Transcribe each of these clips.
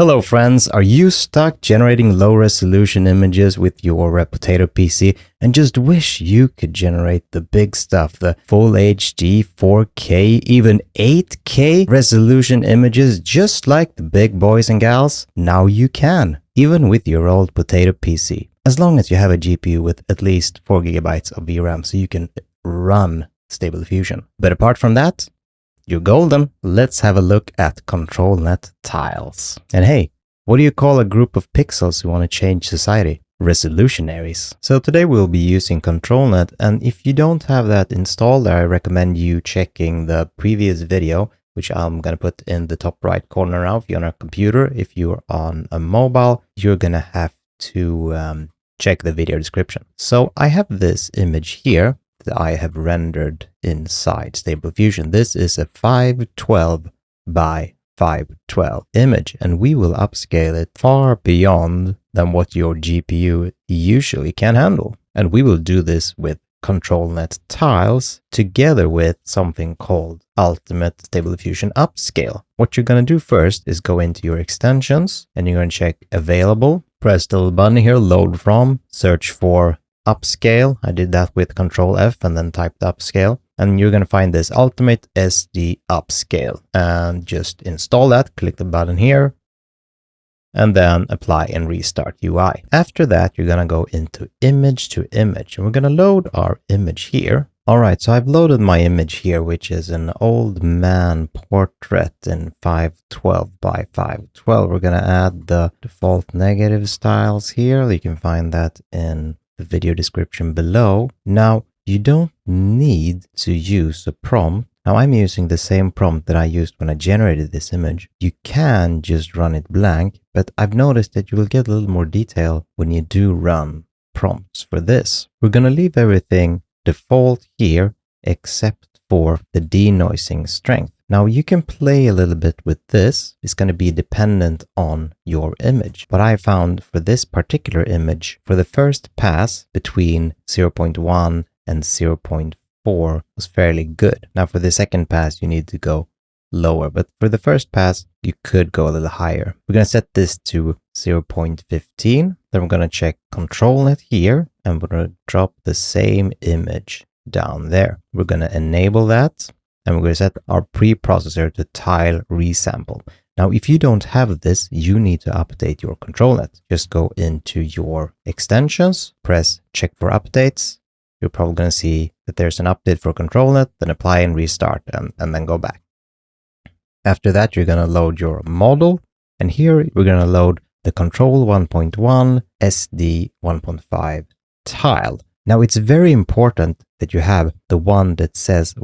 Hello friends, are you stuck generating low resolution images with your Potato PC and just wish you could generate the big stuff, the full HD, 4K, even 8K resolution images just like the big boys and gals? Now you can, even with your old Potato PC, as long as you have a GPU with at least 4GB of VRAM so you can run Stable Diffusion. But apart from that, you're golden. Let's have a look at ControlNet tiles. And hey, what do you call a group of pixels who want to change society? Resolutionaries. So today we'll be using ControlNet and if you don't have that installed, I recommend you checking the previous video which I'm going to put in the top right corner now if you're on a computer. If you're on a mobile, you're going to have to um, check the video description. So I have this image here I have rendered inside Stable Diffusion. This is a 512 by 512 image and we will upscale it far beyond than what your GPU usually can handle. And we will do this with ControlNet tiles together with something called Ultimate Stable Diffusion Upscale. What you're going to do first is go into your extensions and you're going to check available, press the little button here, load from, search for upscale. I did that with control F and then typed upscale. And you're going to find this Ultimate SD Upscale and just install that. Click the button here and then apply and restart UI. After that, you're going to go into image to image and we're going to load our image here. All right, so I've loaded my image here, which is an old man portrait in 512 by 512. We're going to add the default negative styles here. You can find that in the video description below. Now, you don't need to use a prompt. Now I'm using the same prompt that I used when I generated this image. You can just run it blank, but I've noticed that you will get a little more detail when you do run prompts for this. We're going to leave everything default here except for the denoising strength. Now you can play a little bit with this. It's going to be dependent on your image. But I found for this particular image, for the first pass between 0.1 and 0.4 was fairly good. Now for the second pass, you need to go lower. But for the first pass, you could go a little higher. We're going to set this to 0.15. Then we're going to check control ControlNet here and we're going to drop the same image down there. We're going to enable that and we're going to set our preprocessor to tile resample. Now, if you don't have this, you need to update your ControlNet. Just go into your extensions, press check for updates. You're probably going to see that there's an update for ControlNet, then apply and restart and, and then go back. After that, you're going to load your model. And here we're going to load the control 1.1 SD 1.5 tile. Now it's very important that you have the one that says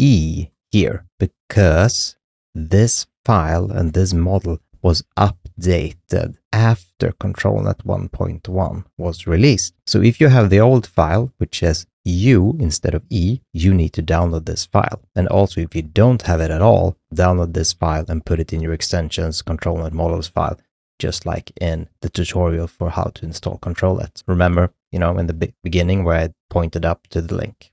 1E here because this file and this model was updated after ControlNet 1.1 was released. So if you have the old file, which says U instead of E, you need to download this file. And also if you don't have it at all, download this file and put it in your extensions ControlNet models file just like in the tutorial for how to install ControlNet. Remember, you know, in the beginning where I pointed up to the link.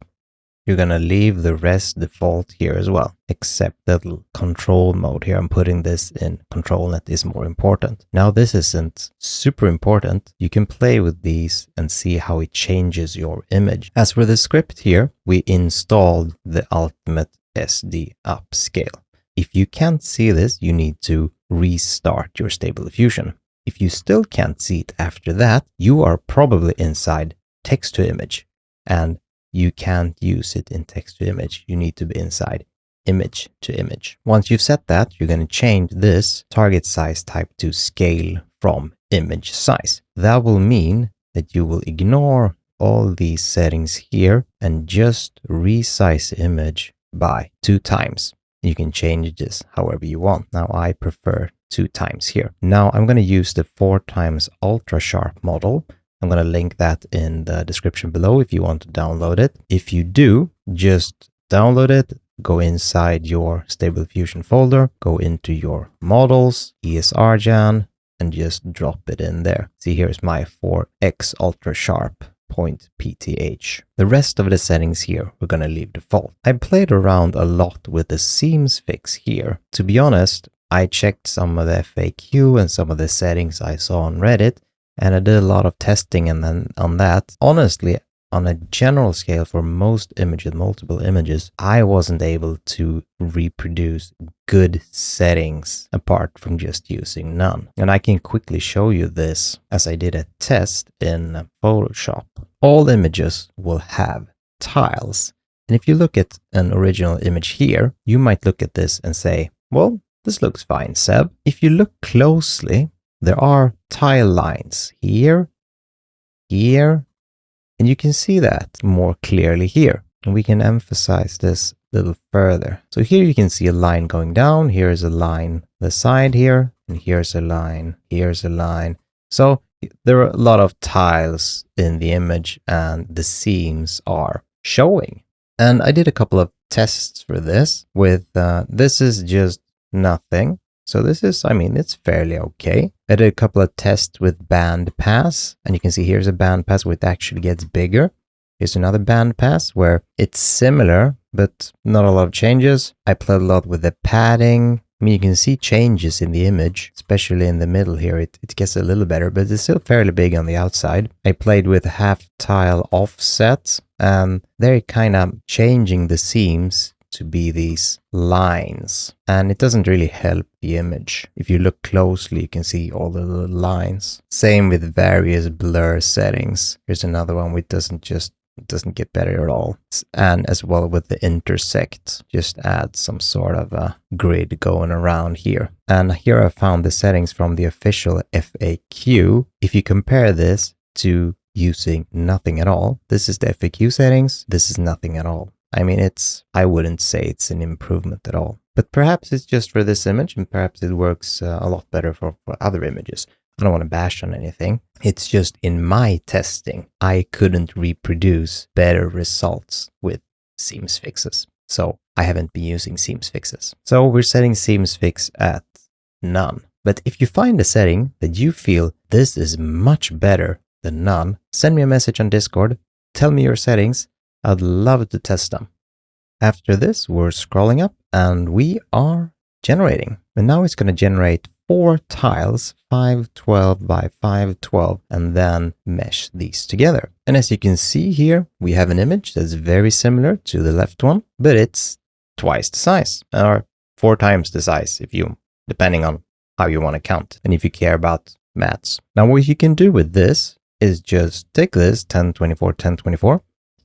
You're going to leave the rest default here as well, except that control mode here. I'm putting this in ControlNet is more important. Now this isn't super important. You can play with these and see how it changes your image. As for the script here, we installed the Ultimate SD Upscale. If you can't see this, you need to restart your Stable Diffusion. If you still can't see it after that, you are probably inside text to image and you can't use it in text to image. You need to be inside image to image. Once you've set that, you're going to change this target size type to scale from image size. That will mean that you will ignore all these settings here and just resize image by two times. You can change this however you want. Now I prefer two times here. Now I'm going to use the four times ultra sharp model. I'm going to link that in the description below if you want to download it. If you do, just download it, go inside your Stable Diffusion folder, go into your models, ESRGAN, and just drop it in there. See, here's my 4X Ultra Sharp point .pth. The rest of the settings here we're going to leave default. I played around a lot with the seams fix here. To be honest, I checked some of the FAQ and some of the settings I saw on Reddit, and I did a lot of testing and then on that. Honestly, on a general scale for most images, multiple images, I wasn't able to reproduce good settings apart from just using none. And I can quickly show you this as I did a test in Photoshop. All images will have tiles. And if you look at an original image here, you might look at this and say, well, this looks fine, Seb. If you look closely, there are tile lines here, here, and you can see that more clearly here. And we can emphasize this a little further. So here you can see a line going down. Here's a line the side here, and here's a line, here's a line. So there are a lot of tiles in the image and the seams are showing. And I did a couple of tests for this with, uh, this is just nothing. So this is, I mean, it's fairly okay. I did a couple of tests with band pass and you can see here's a band pass it actually gets bigger. Here's another band pass where it's similar, but not a lot of changes. I played a lot with the padding. I mean, you can see changes in the image, especially in the middle here. It, it gets a little better, but it's still fairly big on the outside. I played with half tile offset and they're kind of changing the seams to be these lines and it doesn't really help the image. If you look closely, you can see all the lines. Same with various blur settings. Here's another one which doesn't just doesn't get better at all. And as well with the intersect, just add some sort of a grid going around here. And here I found the settings from the official FAQ. If you compare this to using nothing at all, this is the FAQ settings, this is nothing at all. I mean, it's, I wouldn't say it's an improvement at all. But perhaps it's just for this image and perhaps it works uh, a lot better for, for other images. I don't want to bash on anything. It's just in my testing, I couldn't reproduce better results with seams fixes. So I haven't been using seams fixes. So we're setting seams fix at none. But if you find a setting that you feel this is much better than none, send me a message on Discord, tell me your settings, I'd love to test them. After this, we're scrolling up and we are generating. And now it's going to generate four tiles, 512 by 512, and then mesh these together. And as you can see here, we have an image that's very similar to the left one, but it's twice the size, or four times the size, if you, depending on how you want to count, and if you care about maths. Now, what you can do with this is just take this 1024, 1024,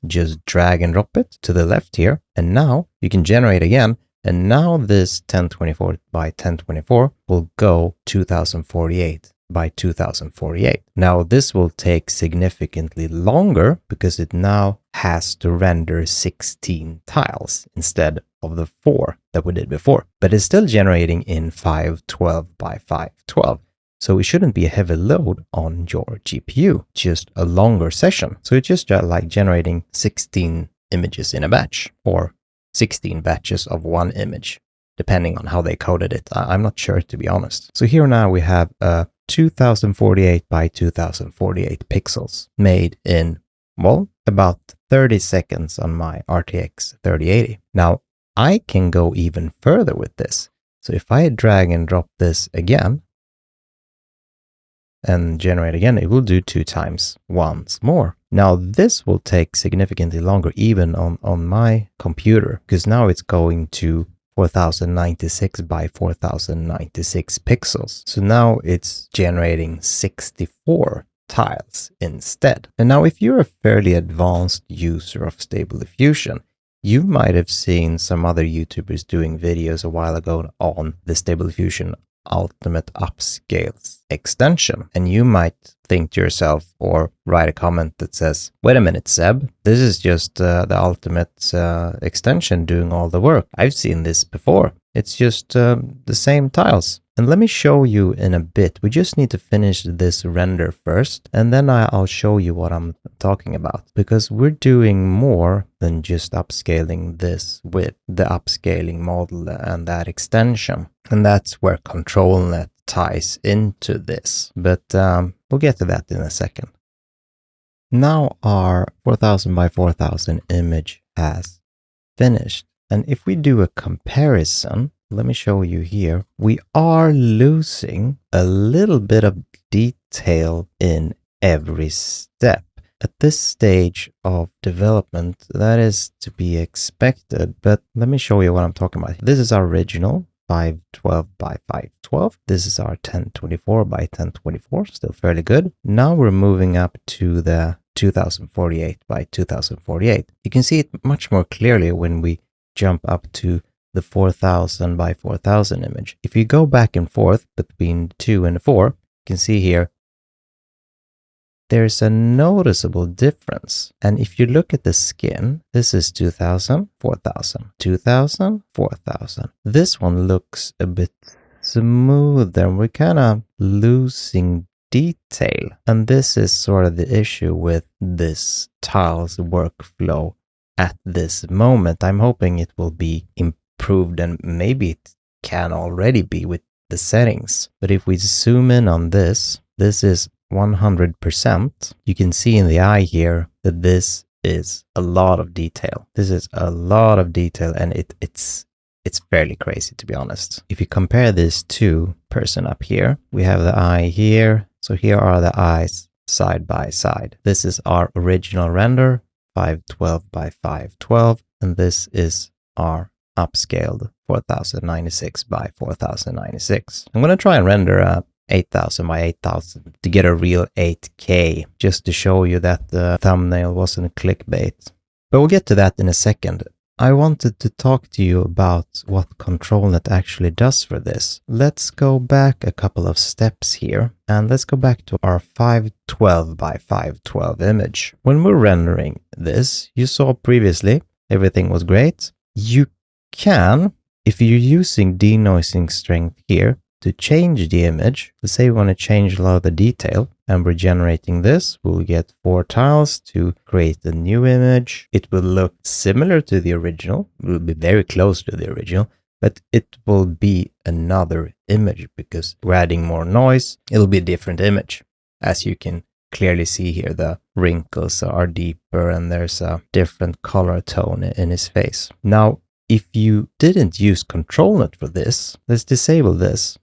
just drag and drop it to the left here. And now you can generate again. And now this 1024 by 1024 will go 2048 by 2048. Now this will take significantly longer because it now has to render 16 tiles instead of the four that we did before, but it's still generating in 512 by 512. So it shouldn't be a heavy load on your GPU, just a longer session. So it's just uh, like generating 16 images in a batch or 16 batches of one image, depending on how they coded it. I'm not sure to be honest. So here now we have uh, a 2048 by 2048 pixels made in, well, about 30 seconds on my RTX 3080. Now I can go even further with this. So if I drag and drop this again, and generate again, it will do two times once more. Now this will take significantly longer even on, on my computer because now it's going to 4096 by 4096 pixels. So now it's generating 64 tiles instead. And now if you're a fairly advanced user of Stable Diffusion, you might have seen some other YouTubers doing videos a while ago on the Stable Diffusion Ultimate Upscales extension. And you might think to yourself or write a comment that says, wait a minute, Seb, this is just uh, the Ultimate uh, extension doing all the work. I've seen this before. It's just uh, the same tiles. And let me show you in a bit. We just need to finish this render first, and then I'll show you what I'm talking about. Because we're doing more than just upscaling this with the upscaling model and that extension. And that's where ControlNet ties into this. But um, we'll get to that in a second. Now our 4000 by 4000 image has finished. And if we do a comparison let me show you here. We are losing a little bit of detail in every step. At this stage of development, that is to be expected, but let me show you what I'm talking about. This is our original 512 by 512. This is our 1024 by 1024, still fairly good. Now we're moving up to the 2048 by 2048. You can see it much more clearly when we jump up to the 4000 by 4000 image. If you go back and forth between 2 and 4, you can see here there's a noticeable difference. And if you look at the skin, this is 2000, 4000, 2000, 4000. This one looks a bit smoother. We're kind of losing detail. And this is sort of the issue with this tiles workflow at this moment. I'm hoping it will be improved and maybe it can already be with the settings. But if we zoom in on this, this is 100%, you can see in the eye here that this is a lot of detail. This is a lot of detail and it, it's it's fairly crazy to be honest. If you compare this to person up here, we have the eye here. So here are the eyes side by side. This is our original render, 512 by 512, and this is our upscaled 4096 by 4096. I'm going to try and render uh, a 8000 by 8000 to get a real 8K, just to show you that the thumbnail wasn't clickbait. But we'll get to that in a second. I wanted to talk to you about what ControlNet actually does for this. Let's go back a couple of steps here and let's go back to our 512 by 512 image. When we're rendering this, you saw previously everything was great. You can, if you're using denoising strength here, to change the image, let's say we want to change a lot of the detail and we're generating this, we'll get four tiles to create a new image. It will look similar to the original, it will be very close to the original, but it will be another image because we're adding more noise. It'll be a different image. As you can clearly see here, the wrinkles are deeper and there's a different color tone in his face. Now, if you didn't use ControlNet for this, let's disable this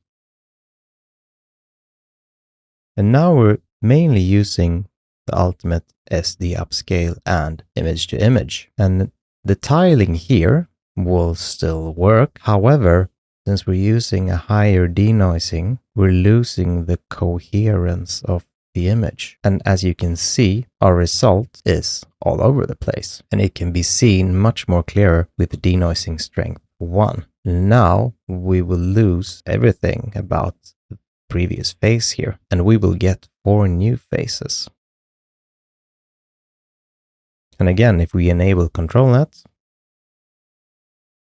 and now we're mainly using the Ultimate SD upscale and image to image. And the tiling here will still work. However, since we're using a higher denoising, we're losing the coherence of the image. And as you can see, our result is all over the place. And it can be seen much more clearer with denoising strength 1. Now we will lose everything about the previous face here, and we will get four new faces. And again, if we enable ControlNet,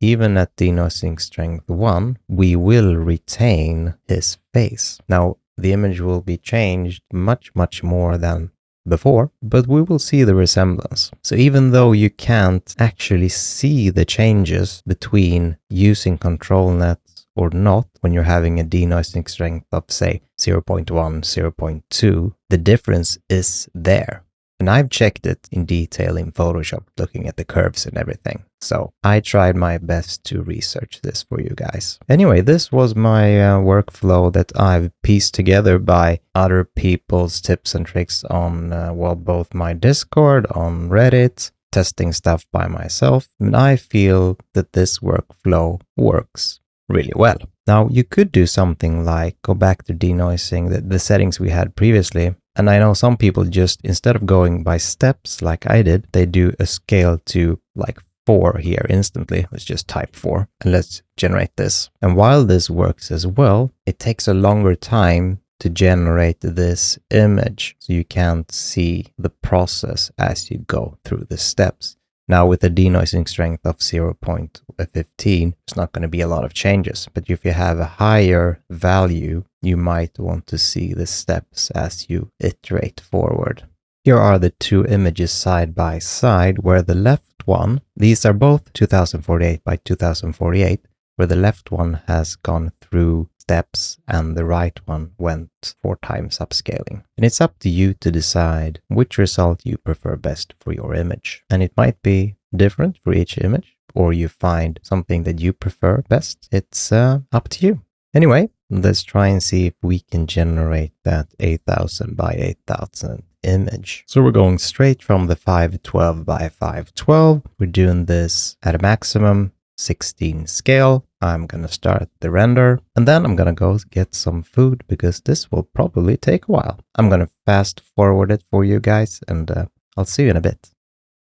even at denoising strength 1, we will retain his face. Now, the image will be changed much, much more than before, but we will see the resemblance. So even though you can't actually see the changes between using control nets or not when you're having a denoising strength of say 0.1, 0.2, the difference is there. And I've checked it in detail in Photoshop, looking at the curves and everything. So I tried my best to research this for you guys. Anyway, this was my uh, workflow that I've pieced together by other people's tips and tricks on, uh, well, both my Discord, on Reddit, testing stuff by myself. And I feel that this workflow works really well. Now you could do something like go back to denoising the, the settings we had previously. And I know some people just, instead of going by steps like I did, they do a scale to like four here instantly. Let's just type four and let's generate this. And while this works as well, it takes a longer time to generate this image. So you can't see the process as you go through the steps. Now with a denoising strength of 0.15, it's not going to be a lot of changes. But if you have a higher value, you might want to see the steps as you iterate forward. Here are the two images side by side where the left one, these are both 2048 by 2048, where the left one has gone through steps and the right one went four times upscaling. And it's up to you to decide which result you prefer best for your image. And it might be different for each image, or you find something that you prefer best, it's uh, up to you. Anyway, let's try and see if we can generate that 8000 by 8000 image. So we're going straight from the 512 by 512. We're doing this at a maximum 16 scale. I'm gonna start the render and then I'm gonna go get some food because this will probably take a while. I'm gonna fast forward it for you guys and uh, I'll see you in a bit.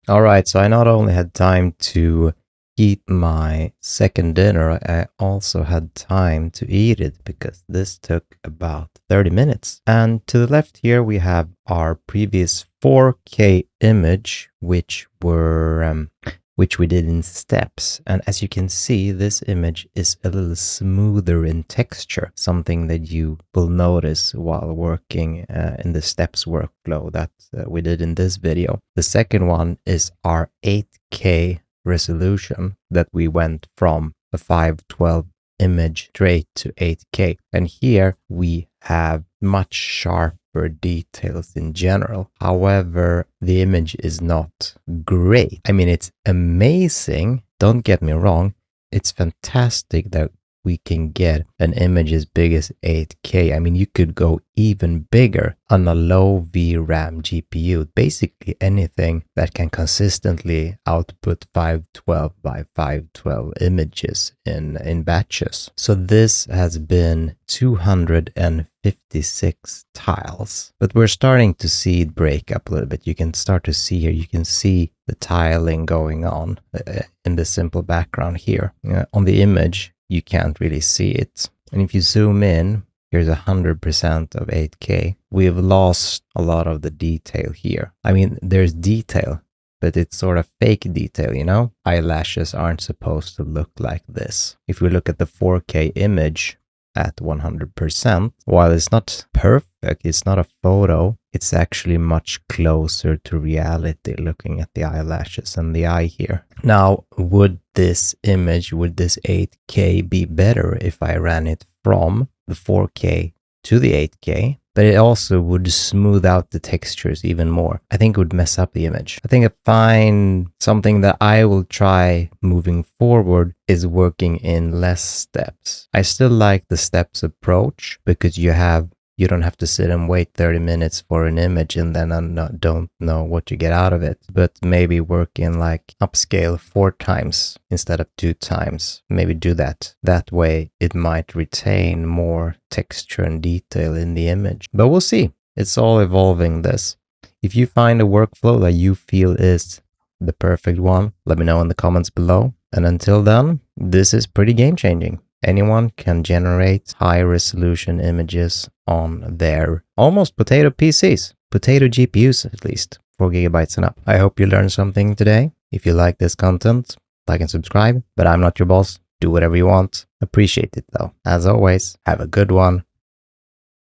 All right, so I not only had time to eat my second dinner, I also had time to eat it because this took about 30 minutes. And to the left here, we have our previous 4K image, which were um, which we did in steps. And as you can see, this image is a little smoother in texture, something that you will notice while working uh, in the steps workflow that uh, we did in this video. The second one is our 8K resolution that we went from a 512 image straight to 8K. And here we have much sharper details in general. However, the image is not great. I mean, it's amazing. Don't get me wrong. It's fantastic that we can get an image as big as 8K. I mean, you could go even bigger on a low VRAM GPU. Basically anything that can consistently output 512 by 512 images in, in batches. So this has been 256 tiles, but we're starting to see it break up a little bit. You can start to see here, you can see the tiling going on uh, in the simple background here. Uh, on the image, you can't really see it. And if you zoom in, here's 100% of 8K. We've lost a lot of the detail here. I mean, there's detail, but it's sort of fake detail, you know? Eyelashes aren't supposed to look like this. If we look at the 4K image at 100%, while it's not perfect, it's not a photo, it's actually much closer to reality looking at the eyelashes and the eye here. Now, would this image, would this 8K be better if I ran it from the 4K to the 8K? But it also would smooth out the textures even more. I think it would mess up the image. I think a fine something that I will try moving forward is working in less steps. I still like the steps approach because you have you don't have to sit and wait 30 minutes for an image and then I don't know what you get out of it. But maybe work in like upscale four times instead of two times. Maybe do that. That way it might retain more texture and detail in the image. But we'll see. It's all evolving this. If you find a workflow that you feel is the perfect one, let me know in the comments below. And until then, this is pretty game changing anyone can generate high resolution images on their almost potato PCs, potato GPUs at least, 4 gigabytes and up. I hope you learned something today. If you like this content, like and subscribe, but I'm not your boss. Do whatever you want. Appreciate it though. As always, have a good one.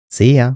See ya.